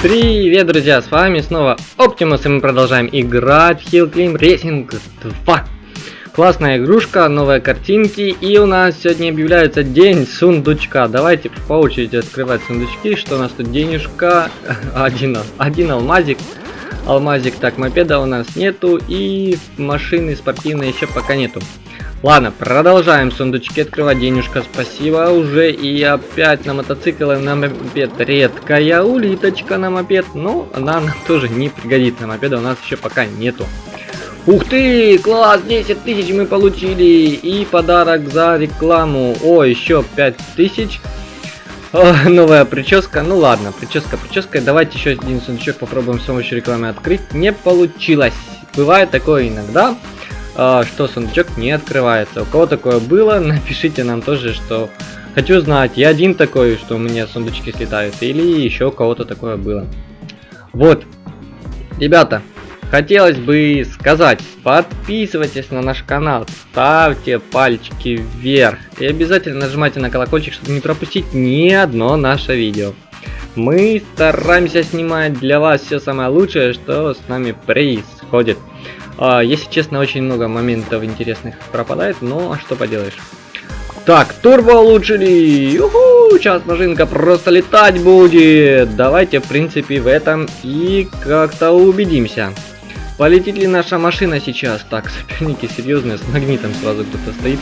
Привет, друзья, с вами снова Оптимус, и мы продолжаем играть в Hill Climb Racing 2. Классная игрушка, новые картинки, и у нас сегодня объявляется день сундучка. Давайте по очереди открывать сундучки, что у нас тут денежка, один, один алмазик. Алмазик, так, мопеда у нас нету, и машины спортивные еще пока нету. Ладно, продолжаем сундучки открывать. Денежка, спасибо уже. И опять на мотоцикл и на мопед. Редкая улиточка на мопед. Но она нам тоже не пригодится. Мопеда у нас еще пока нету. Ух ты, класс, 10 тысяч мы получили. И подарок за рекламу. О, еще 5 тысяч. Новая прическа. Ну ладно, прическа прическа. Давайте еще один сундучок попробуем с помощью рекламы открыть. Не получилось. Бывает такое иногда. А, что сундучок не открывается. У кого такое было, напишите нам тоже, что хочу знать, я один такой, что у меня сундучки слетают, или еще у кого-то такое было. Вот, ребята, хотелось бы сказать, подписывайтесь на наш канал, ставьте пальчики вверх и обязательно нажимайте на колокольчик, чтобы не пропустить ни одно наше видео. Мы стараемся снимать для вас все самое лучшее, что с нами происходит. А, если честно, очень много моментов интересных пропадает, но что поделаешь. Так, турбо улучшили! Юху! Сейчас машинка просто летать будет! Давайте, в принципе, в этом и как-то убедимся. Полетит ли наша машина сейчас? Так, соперники серьезные, с магнитом сразу кто-то стоит.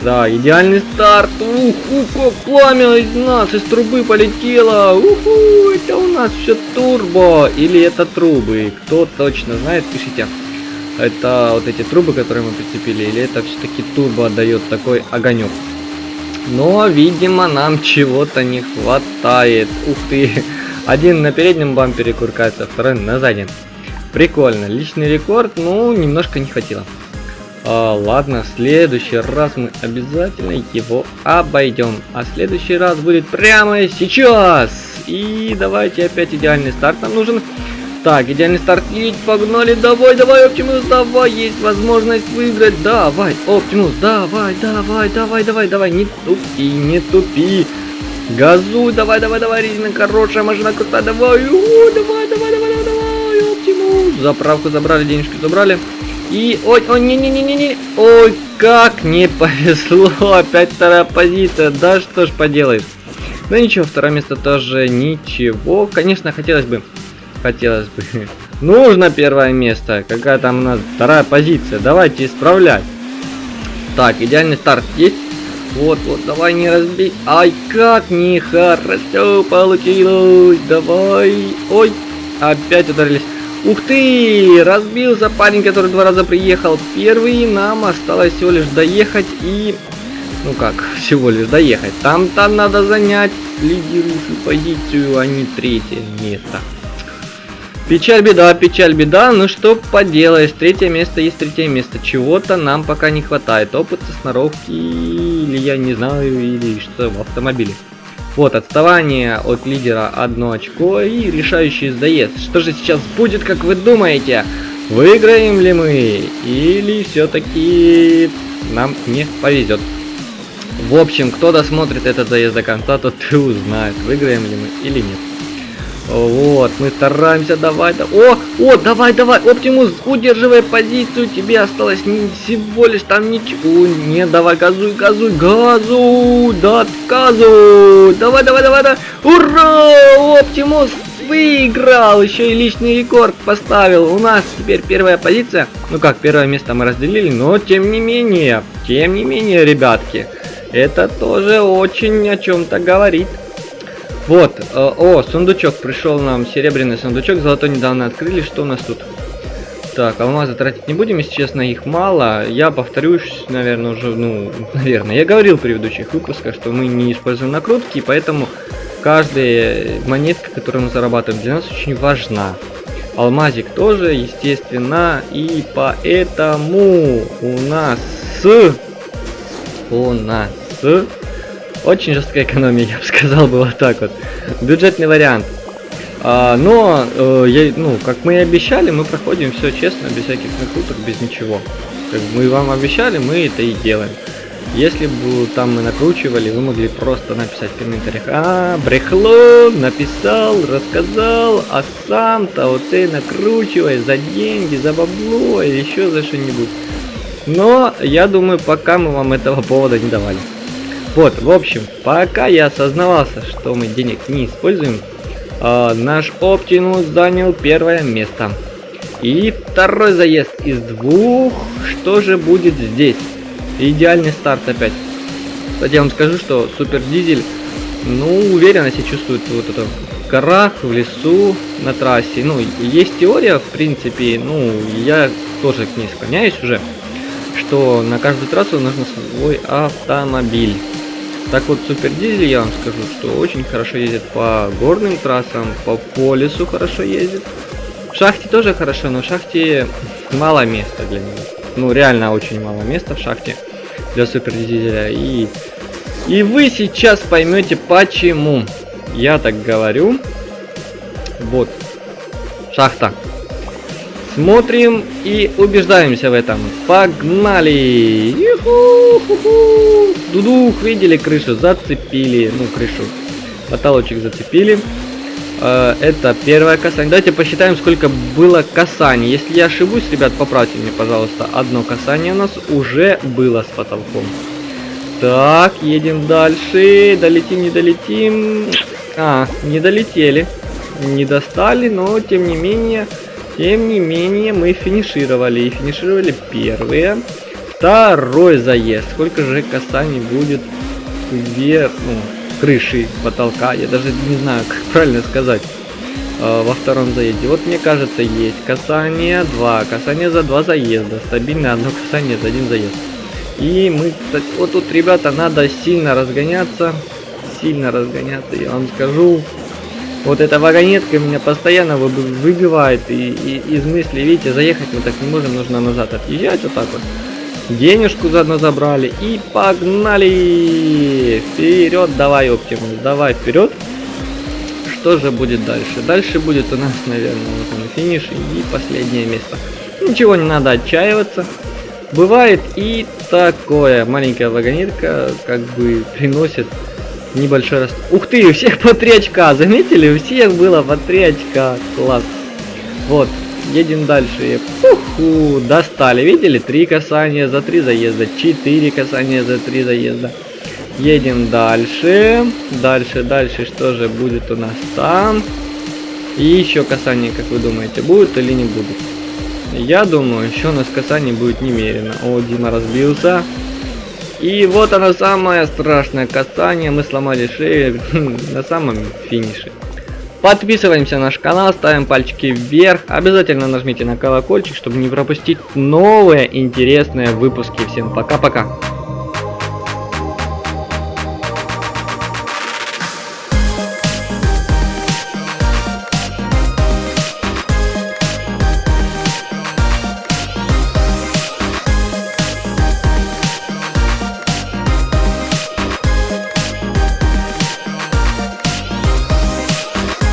Да, идеальный старт. Уху, как пламя из нас, из трубы полетело. Уху, это у нас все турбо. Или это трубы. Кто точно знает, пишите это вот эти трубы, которые мы прицепили, или это все-таки турбо отдает такой огонек. Но, видимо, нам чего-то не хватает. Ух ты! Один на переднем бампере куркается, второй на заднем. Прикольно. Личный рекорд, ну, немножко не хватило. А, ладно, в следующий раз мы обязательно его обойдем. А следующий раз будет прямо сейчас. И давайте опять идеальный старт нам нужен. Так, идеальный старт есть, погнали, давай, давай, Оптимус, давай, есть возможность выиграть, давай, Оптимус, давай, давай, давай, давай, давай, не тупи, не тупи, газуй, давай, давай, давай, резина хорошая, машина крутая, давай, о, давай, давай, давай, давай, давай, Оптимус, заправку забрали, денежки забрали, и, ой, ой, не-не-не-не-не, ой, как не повезло, опять вторая позиция, да что ж поделаешь, ну ничего, второе место тоже ничего, конечно, хотелось бы хотелось бы. Нужно первое место. Какая там у нас вторая позиция. Давайте исправлять. Так, идеальный старт есть. Вот, вот, давай не разбей. Ай, как нехорошо получилось. Давай. Ой, опять ударились. Ух ты! Разбился парень, который два раза приехал. Первый нам осталось всего лишь доехать и... Ну как, всего лишь доехать. Там-то надо занять лидирующую позицию, а не третье место. Печаль, беда, печаль, беда. Ну что поделаешь, третье место есть третье место. Чего-то нам пока не хватает. Опыта, сноровки, или я не знаю, или что в автомобиле. Вот, отставание от лидера одно очко и решающий заезд. Что же сейчас будет, как вы думаете? Выиграем ли мы? Или все-таки нам не повезет? В общем, кто досмотрит этот заезд до конца, тот и узнает, выиграем ли мы или нет. Вот, мы стараемся, давай, да. О, о, давай, давай, Оптимус, удерживай позицию, тебе осталось не, всего лишь там ничего. Не, давай, газуй, газуй, газуй, да, газуй. Давай, давай, давай, да. Ура, Оптимус выиграл, еще и личный рекорд поставил. У нас теперь первая позиция. Ну как, первое место мы разделили, но тем не менее, тем не менее, ребятки, это тоже очень о чем-то говорит. Вот, э, о, сундучок пришел нам, серебряный сундучок, золотой недавно открыли, что у нас тут? Так, алмазы тратить не будем, если честно, их мало. Я повторюсь, наверное, уже, ну, наверное, я говорил в предыдущих выпусках, что мы не используем накрутки, поэтому каждая монетка, которую мы зарабатываем, для нас очень важна. Алмазик тоже, естественно, и поэтому у нас... У нас очень жесткая экономия, я бы сказал бы вот так вот. Бюджетный вариант. А, но, э, я, ну, как мы и обещали, мы проходим все честно, без всяких накруток, без ничего. Как мы вам обещали, мы это и делаем. Если бы там мы накручивали, вы могли просто написать в комментариях, а, брехло, написал, рассказал, а сам-то вот ты накручивай за деньги, за бабло или еще за что-нибудь. Но я думаю, пока мы вам этого повода не давали. Вот, в общем, пока я осознавался, что мы денег не используем, э, наш Оптимус занял первое место. И второй заезд из двух, что же будет здесь? Идеальный старт опять. Кстати, я вам скажу, что Супер Дизель, ну, уверенно себя чувствует вот это в горах, в лесу, на трассе. Ну, есть теория, в принципе, ну, я тоже к ней склоняюсь уже, что на каждую трассу нужно свой автомобиль. Так вот, Супер Дизель, я вам скажу, что очень хорошо ездит по горным трассам, по полюсу хорошо ездит. В шахте тоже хорошо, но в шахте мало места для него. Ну, реально очень мало места в шахте для Супер Дизеля. И, и вы сейчас поймете, почему я так говорю. Вот, шахта. Смотрим и убеждаемся в этом. Погнали! Дудух, видели крышу? Зацепили. Ну, крышу. Потолочек зацепили. Э, это первое касание. Давайте посчитаем, сколько было касаний. Если я ошибусь, ребят, поправьте мне, пожалуйста. Одно касание у нас уже было с потолком. Так, едем дальше. Долетим, не долетим. А, не долетели. Не достали, но тем не менее... Тем не менее, мы финишировали. И финишировали первые. Второй заезд. Сколько же касаний будет вверх, ну, крыши, потолка. Я даже не знаю, как правильно сказать. Э, во втором заезде. Вот мне кажется, есть касание 2. Касание за два заезда. Стабильно одно касание за один заезд. И мы, кстати, вот тут, ребята, надо сильно разгоняться. Сильно разгоняться, я вам скажу. Вот эта вагонетка меня постоянно выбивает и, и из мысли, видите, заехать мы так не можем, нужно назад отъезжать вот так вот. Денежку заодно забрали и погнали! Вперед, давай, Оптимус, давай вперед. Что же будет дальше? Дальше будет у нас, наверное, вот он финиш и последнее место. Ничего не надо отчаиваться. Бывает и такое. Маленькая вагонетка как бы приносит небольшой раз. Ух ты, у всех по 3 очка, заметили? У всех было по 3 очка, класс. Вот, едем дальше. Уху, достали, видели? Три касания за три заезда, четыре касания за три заезда. Едем дальше, дальше, дальше, что же будет у нас там? И еще касание, как вы думаете, будет или не будет? Я думаю, еще у нас касаний будет немерено. О, Дима разбился. И вот оно самое страшное касание. Мы сломали шею на самом финише. Подписываемся на наш канал, ставим пальчики вверх. Обязательно нажмите на колокольчик, чтобы не пропустить новые интересные выпуски. Всем пока-пока.